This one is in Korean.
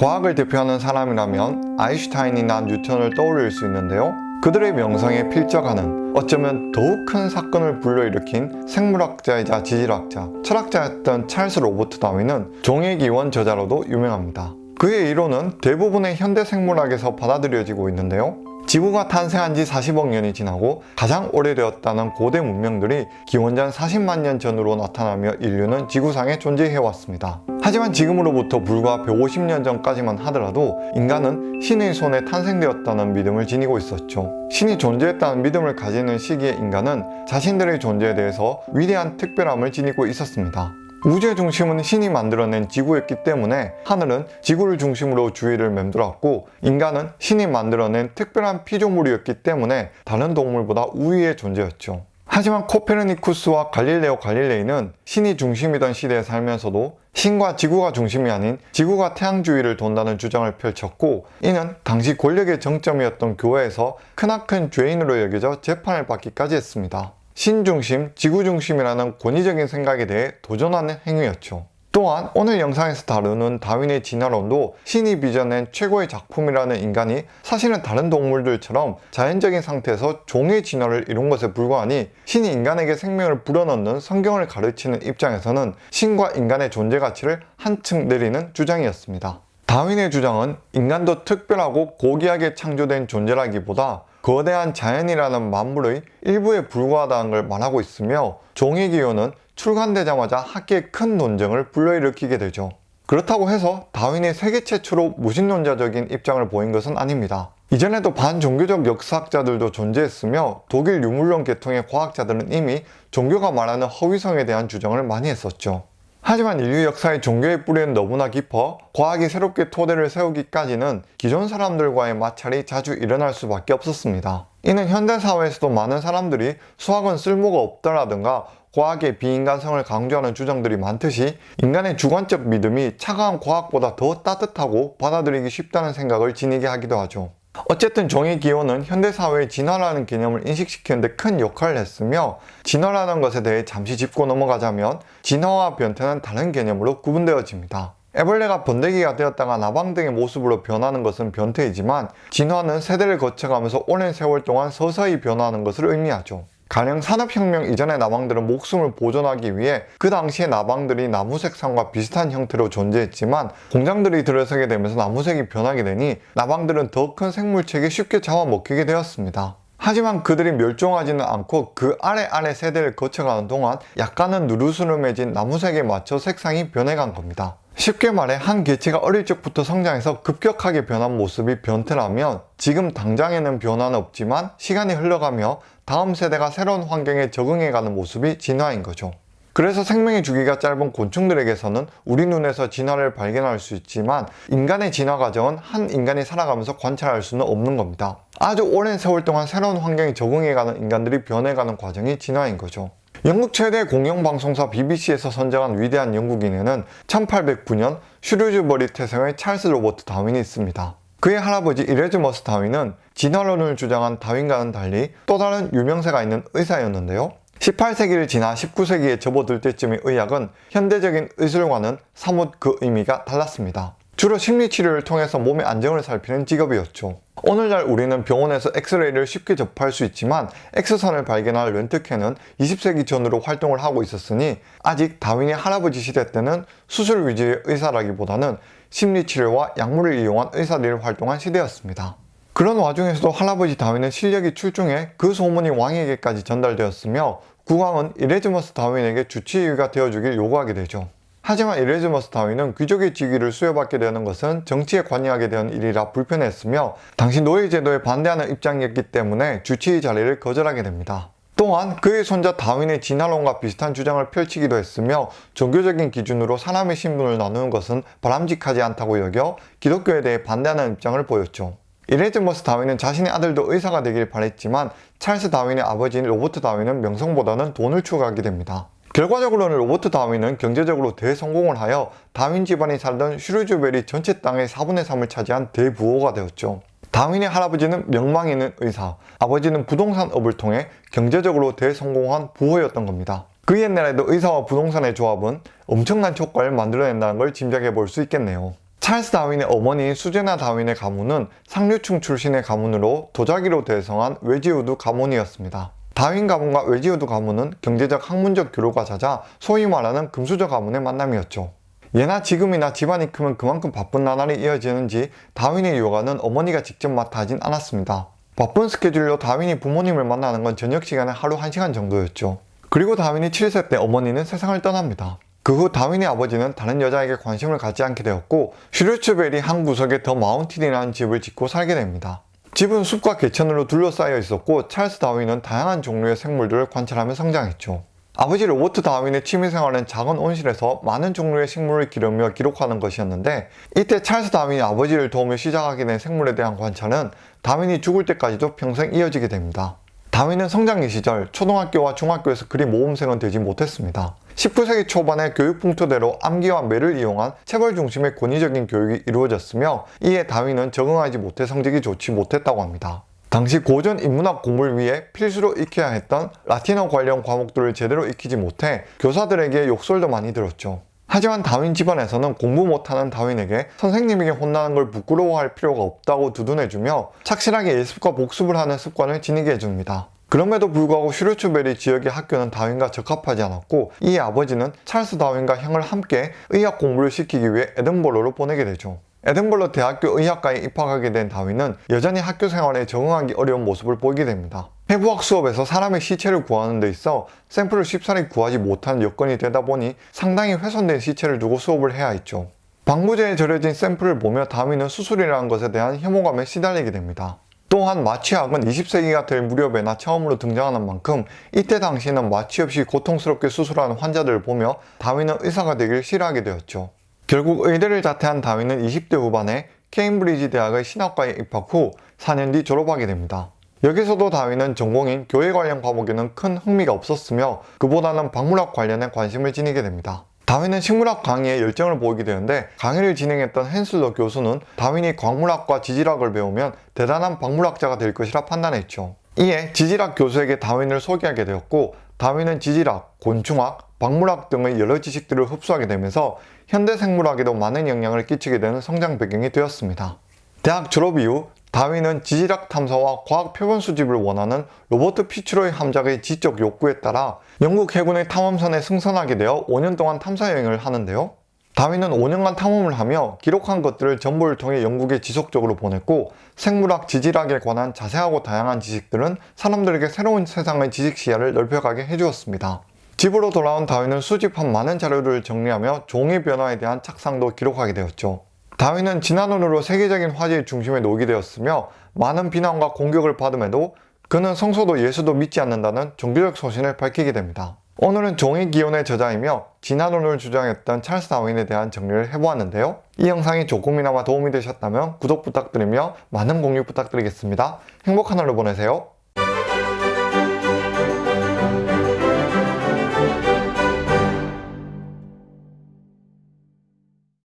과학을 대표하는 사람이라면 아인슈타인이나 뉴턴을 떠올릴 수 있는데요. 그들의 명성에 필적하는 어쩌면 더욱 큰 사건을 불러일으킨 생물학자이자 지질학자, 철학자였던 찰스 로버트 다윈은 종의 기원 저자로도 유명합니다. 그의 이론은 대부분의 현대 생물학에서 받아들여지고 있는데요. 지구가 탄생한 지 40억 년이 지나고 가장 오래되었다는 고대 문명들이 기원전 40만 년 전으로 나타나며 인류는 지구상에 존재해왔습니다. 하지만 지금으로부터 불과 150년 전까지만 하더라도 인간은 신의 손에 탄생되었다는 믿음을 지니고 있었죠. 신이 존재했다는 믿음을 가지는 시기의 인간은 자신들의 존재에 대해서 위대한 특별함을 지니고 있었습니다. 우주의 중심은 신이 만들어낸 지구였기 때문에 하늘은 지구를 중심으로 주위를 맴돌았고 인간은 신이 만들어낸 특별한 피조물이었기 때문에 다른 동물보다 우위의 존재였죠. 하지만 코페르니쿠스와 갈릴레오 갈릴레이는 신이 중심이던 시대에 살면서도 신과 지구가 중심이 아닌 지구가 태양 주위를 돈다는 주장을 펼쳤고 이는 당시 권력의 정점이었던 교회에서 크나큰 죄인으로 여겨져 재판을 받기까지 했습니다. 신중심, 지구중심이라는 권위적인 생각에 대해 도전하는 행위였죠. 또한 오늘 영상에서 다루는 다윈의 진화론도 신이 빚어낸 최고의 작품이라는 인간이 사실은 다른 동물들처럼 자연적인 상태에서 종의 진화를 이룬 것에 불과하니 신이 인간에게 생명을 불어넣는 성경을 가르치는 입장에서는 신과 인간의 존재 가치를 한층 내리는 주장이었습니다. 다윈의 주장은 인간도 특별하고 고귀하게 창조된 존재라기보다 거대한 자연이라는 만물의 일부에 불과하다는 걸 말하고 있으며 종의 기호는 출간되자마자 학계에 큰 논쟁을 불러일으키게 되죠. 그렇다고 해서 다윈이 세계 최초로 무신론자적인 입장을 보인 것은 아닙니다. 이전에도 반종교적 역사학자들도 존재했으며 독일 유물론 계통의 과학자들은 이미 종교가 말하는 허위성에 대한 주장을 많이 했었죠. 하지만 인류 역사의 종교의 뿌리는 너무나 깊어 과학이 새롭게 토대를 세우기까지는 기존 사람들과의 마찰이 자주 일어날 수밖에 없었습니다. 이는 현대사회에서도 많은 사람들이 수학은 쓸모가 없다라든가 과학의 비인간성을 강조하는 주장들이 많듯이 인간의 주관적 믿음이 차가운 과학보다 더 따뜻하고 받아들이기 쉽다는 생각을 지니게 하기도 하죠. 어쨌든 종의 기호는 현대사회의 진화라는 개념을 인식시키는데 큰 역할을 했으며 진화라는 것에 대해 잠시 짚고 넘어가자면 진화와 변태는 다른 개념으로 구분되어집니다. 애벌레가 번데기가 되었다가 나방 등의 모습으로 변하는 것은 변태이지만 진화는 세대를 거쳐가면서 오랜 세월 동안 서서히 변화하는 것을 의미하죠. 가령 산업혁명 이전의 나방들은 목숨을 보존하기 위해 그 당시의 나방들이 나무 색상과 비슷한 형태로 존재했지만 공장들이 들어서게 되면서 나무색이 변하게 되니 나방들은 더 큰 생물체에 쉽게 잡아먹히게 되었습니다. 하지만 그들이 멸종하지는 않고 그 아래 아래 세대를 거쳐가는 동안 약간은 누르스름해진 나무색에 맞춰 색상이 변해간 겁니다. 쉽게 말해 한 개체가 어릴 적부터 성장해서 급격하게 변한 모습이 변태라면 지금 당장에는 변화는 없지만 시간이 흘러가며 다음 세대가 새로운 환경에 적응해가는 모습이 진화인 거죠. 그래서 생명의 주기가 짧은 곤충들에게서는 우리 눈에서 진화를 발견할 수 있지만 인간의 진화 과정은 한 인간이 살아가면서 관찰할 수는 없는 겁니다. 아주 오랜 세월 동안 새로운 환경에 적응해가는 인간들이 변해가는 과정이 진화인 거죠. 영국 최대 공영방송사 BBC에서 선정한 위대한 영국인에는 1809년 슈루즈버리 태생의 찰스 로버트 다윈이 있습니다. 그의 할아버지 이레즈머스 다윈은 진화론을 주장한 다윈과는 달리 또 다른 유명세가 있는 의사였는데요. 18세기를 지나 19세기에 접어들 때쯤의 의학은 현대적인 의술과는 사뭇 그 의미가 달랐습니다. 주로 심리치료를 통해서 몸의 안정을 살피는 직업이었죠. 오늘날 우리는 병원에서 엑스레이를 쉽게 접할 수 있지만 X선을 발견할 렌트겐은 20세기 전으로 활동을 하고 있었으니 아직 다윈의 할아버지 시대 때는 수술 위주의 의사라기보다는 심리치료와 약물을 이용한 의사들이 활동한 시대였습니다. 그런 와중에서도 할아버지 다윈의 실력이 출중해 그 소문이 왕에게까지 전달되었으며 국왕은 이레즈머스 다윈에게 주치의가 되어주길 요구하게 되죠. 하지만 이레즈머스 다윈은 귀족의 직위를 수여받게 되는 것은 정치에 관여하게 된 일이라 불편했으며 당시 노예제도에 반대하는 입장이었기 때문에 주치의 자리를 거절하게 됩니다. 또한 그의 손자 다윈의 진화론과 비슷한 주장을 펼치기도 했으며 종교적인 기준으로 사람의 신분을 나누는 것은 바람직하지 않다고 여겨 기독교에 대해 반대하는 입장을 보였죠. 이레즈머스 다윈은 자신의 아들도 의사가 되길 바랬지만 찰스 다윈의 아버지인 로버트 다윈은 명성보다는 돈을 추구하게 됩니다. 결과적으로는 로버트 다윈은 경제적으로 대성공을 하여 다윈 집안이 살던 슈르즈베리 전체 땅의 4분의 3을 차지한 대부호가 되었죠. 다윈의 할아버지는 명망 있는 의사, 아버지는 부동산업을 통해 경제적으로 대성공한 부호였던 겁니다. 그 옛날에도 의사와 부동산의 조합은 엄청난 효과를 만들어낸다는 걸 짐작해 볼 수 있겠네요. 찰스 다윈의 어머니인 수제나 다윈의 가문은 상류층 출신의 가문으로 도자기로 대성한 웨지우드 가문이었습니다. 다윈 가문과 웨지우드 가문은 경제적 학문적 교류가 잦아 소위 말하는 금수저 가문의 만남이었죠. 예나 지금이나 집안이 크면 그만큼 바쁜 나날이 이어지는지 다윈의 요가는 어머니가 직접 맡아 하진 않았습니다. 바쁜 스케줄로 다윈이 부모님을 만나는 건 저녁 시간에 하루 1시간 정도였죠. 그리고 다윈이 7세 때 어머니는 세상을 떠납니다. 그 후 다윈의 아버지는 다른 여자에게 관심을 갖지 않게 되었고 슈르츠벨이 한 구석에 더 마운틴이라는 집을 짓고 살게 됩니다. 집은 숲과 개천으로 둘러싸여 있었고 찰스 다윈은 다양한 종류의 생물들을 관찰하며 성장했죠. 아버지 로버트 다윈의 취미생활은 작은 온실에서 많은 종류의 식물을 기르며 기록하는 것이었는데 이때 찰스 다윈이 아버지를 도우며 시작하게 된 생물에 대한 관찰은 다윈이 죽을 때까지도 평생 이어지게 됩니다. 다윈은 성장기 시절 초등학교와 중학교에서 그리 모범생은 되지 못했습니다. 19세기 초반에 교육 풍토대로 암기와 매를 이용한 체벌 중심의 권위적인 교육이 이루어졌으며 이에 다윈은 적응하지 못해 성적이 좋지 못했다고 합니다. 당시 고전 인문학 공부를 위해 필수로 익혀야 했던 라틴어 관련 과목들을 제대로 익히지 못해 교사들에게 욕설도 많이 들었죠. 하지만 다윈 집안에서는 공부 못하는 다윈에게 선생님에게 혼나는 걸 부끄러워할 필요가 없다고 두둔해주며 착실하게 예습과 복습을 하는 습관을 지니게 해줍니다. 그럼에도 불구하고 슈르츠베리 지역의 학교는 다윈과 적합하지 않았고 이에 아버지는 찰스 다윈과 형을 함께 의학 공부를 시키기 위해 에든버러로 보내게 되죠. 에든버러 대학교 의학과에 입학하게 된 다윈은 여전히 학교 생활에 적응하기 어려운 모습을 보이게 됩니다. 해부학 수업에서 사람의 시체를 구하는 데 있어 샘플을 쉽사리 구하지 못하는 여건이 되다 보니 상당히 훼손된 시체를 두고 수업을 해야 했죠. 방부제에 절여진 샘플을 보며 다윈은 수술이라는 것에 대한 혐오감에 시달리게 됩니다. 또한 마취학은 20세기가 될 무렵에나 처음으로 등장하는 만큼 이때 당시에는 마취 없이 고통스럽게 수술하는 환자들을 보며 다윈은 의사가 되길 싫어하게 되었죠. 결국 의대를 자퇴한 다윈은 20대 후반에 케임브리지 대학의 신학과에 입학 후 4년 뒤 졸업하게 됩니다. 여기서도 다윈은 전공인 교회 관련 과목에는 큰 흥미가 없었으며 그보다는 박물학 관련에 관심을 지니게 됩니다. 다윈은 식물학 강의에 열정을 보이게 되는데 강의를 진행했던 헨슬러 교수는 다윈이 광물학과 지질학을 배우면 대단한 박물학자가 될 것이라 판단했죠. 이에 지질학 교수에게 다윈을 소개하게 되었고 다윈은 지질학, 곤충학, 박물학 등의 여러 지식들을 흡수하게 되면서 현대 생물학에도 많은 영향을 끼치게 되는 성장 배경이 되었습니다. 대학 졸업 이후 다윈은 지질학 탐사와 과학 표본 수집을 원하는 로버트 피츠로의 함작의 지적 욕구에 따라 영국 해군의 탐험선에 승선하게 되어 5년 동안 탐사 여행을 하는데요. 다윈은 5년간 탐험을 하며 기록한 것들을 정보를 통해 영국에 지속적으로 보냈고 생물학, 지질학에 관한 자세하고 다양한 지식들은 사람들에게 새로운 세상의 지식 시야를 넓혀가게 해주었습니다. 집으로 돌아온 다윈은 수집한 많은 자료를 정리하며 종의 변화에 대한 착상도 기록하게 되었죠. 다윈은 진화론으로 세계적인 화제의 중심에 놓이게 되었으며 많은 비난과 공격을 받음에도 그는 성소도 예수도 믿지 않는다는 종교적 소신을 밝히게 됩니다. 오늘은 종의 기원의 저자이며 진화론을 주장했던 찰스 다윈에 대한 정리를 해보았는데요. 이 영상이 조금이나마 도움이 되셨다면 구독 부탁드리며 많은 공유 부탁드리겠습니다. 행복한 하루 보내세요.